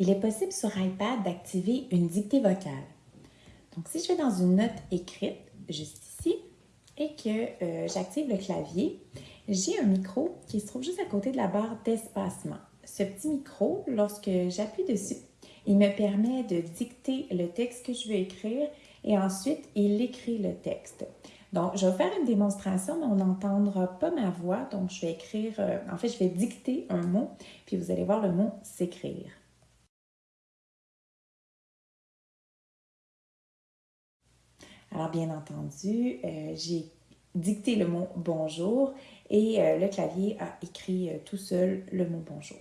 il est possible sur iPad d'activer une dictée vocale. Donc, si je vais dans une note écrite, juste ici, et que euh, j'active le clavier, j'ai un micro qui se trouve juste à côté de la barre d'espacement. Ce petit micro, lorsque j'appuie dessus, il me permet de dicter le texte que je veux écrire et ensuite, il écrit le texte. Donc, je vais faire une démonstration, mais on n'entendra pas ma voix. Donc, je vais écrire, euh, en fait, je vais dicter un mot, puis vous allez voir le mot s'écrire. Alors, bien entendu, euh, j'ai dicté le mot bonjour et euh, le clavier a écrit tout seul le mot bonjour.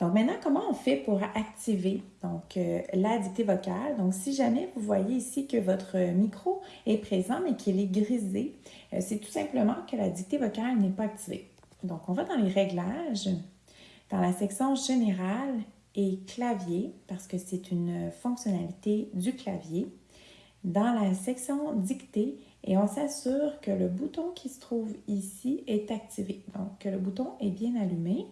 Donc maintenant, comment on fait pour activer donc, euh, la dictée vocale? Donc si jamais vous voyez ici que votre micro est présent mais qu'il est grisé, euh, c'est tout simplement que la dictée vocale n'est pas activée. Donc on va dans les réglages, dans la section générale et clavier, parce que c'est une fonctionnalité du clavier, dans la section dictée et on s'assure que le bouton qui se trouve ici est activé. Donc que le bouton est bien allumé.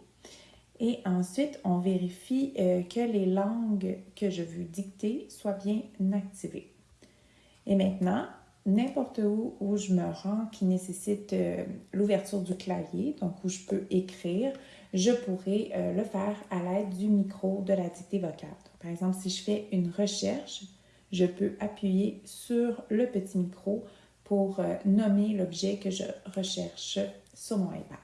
Et ensuite, on vérifie euh, que les langues que je veux dicter soient bien activées. Et maintenant, n'importe où où je me rends qui nécessite euh, l'ouverture du clavier, donc où je peux écrire, je pourrais euh, le faire à l'aide du micro de la dictée vocale. par exemple, si je fais une recherche, je peux appuyer sur le petit micro pour nommer l'objet que je recherche sur mon iPad.